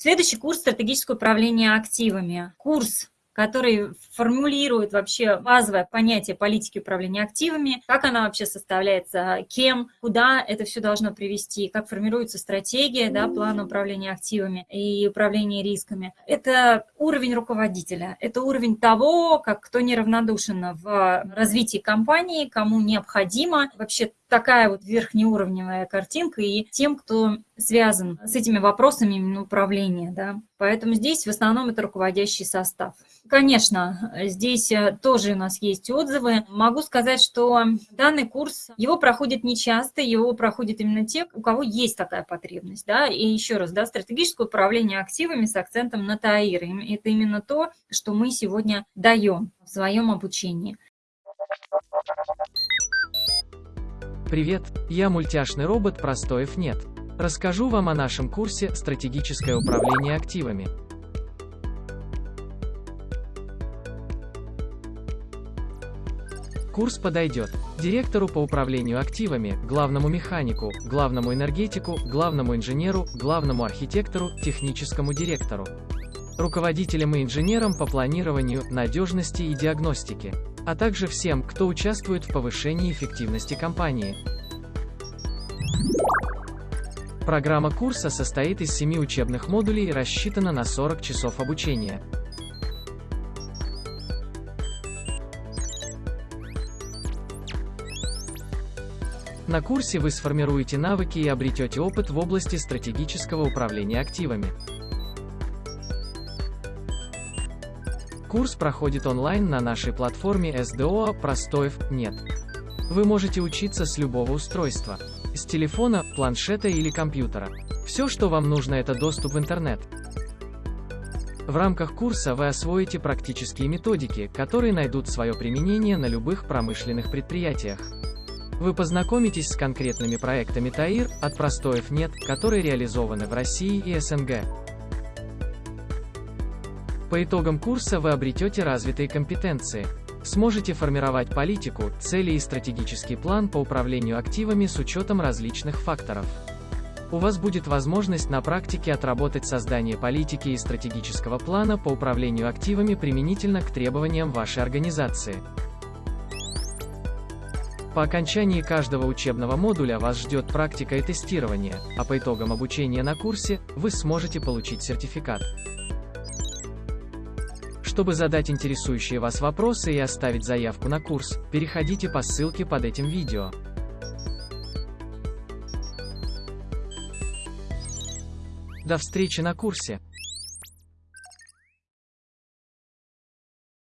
Следующий курс «Стратегическое управление активами». Курс который формулирует вообще базовое понятие политики управления активами, как она вообще составляется, кем, куда это все должно привести, как формируется стратегия, да, план управления активами и управления рисками. Это уровень руководителя, это уровень того, как кто неравнодушен в развитии компании, кому необходимо вообще такая вот верхнеуровневая картинка и тем, кто связан с этими вопросами именно управления. Да. Поэтому здесь в основном это руководящий состав. Конечно, здесь э, тоже у нас есть отзывы. Могу сказать, что данный курс, его проходит нечасто, его проходят именно те, у кого есть такая потребность. Да? И еще раз, да, стратегическое управление активами с акцентом на ТАИР. Это именно то, что мы сегодня даем в своем обучении. Привет, я мультяшный робот Простоев нет. Расскажу вам о нашем курсе «Стратегическое управление активами». Курс подойдет директору по управлению активами, главному механику, главному энергетику, главному инженеру, главному архитектору, техническому директору, руководителям и инженерам по планированию, надежности и диагностике, а также всем, кто участвует в повышении эффективности компании. Программа курса состоит из 7 учебных модулей и рассчитана на 40 часов обучения. На курсе вы сформируете навыки и обретете опыт в области стратегического управления активами. Курс проходит онлайн на нашей платформе SDO «Простоев нет». Вы можете учиться с любого устройства. С телефона, планшета или компьютера. Все, что вам нужно, это доступ в интернет. В рамках курса вы освоите практические методики, которые найдут свое применение на любых промышленных предприятиях. Вы познакомитесь с конкретными проектами ТАИР, от простоев нет, которые реализованы в России и СНГ. По итогам курса вы обретете развитые компетенции. Сможете формировать политику, цели и стратегический план по управлению активами с учетом различных факторов. У вас будет возможность на практике отработать создание политики и стратегического плана по управлению активами применительно к требованиям вашей организации. По окончании каждого учебного модуля вас ждет практика и тестирование, а по итогам обучения на курсе вы сможете получить сертификат. Чтобы задать интересующие вас вопросы и оставить заявку на курс, переходите по ссылке под этим видео. До встречи на курсе!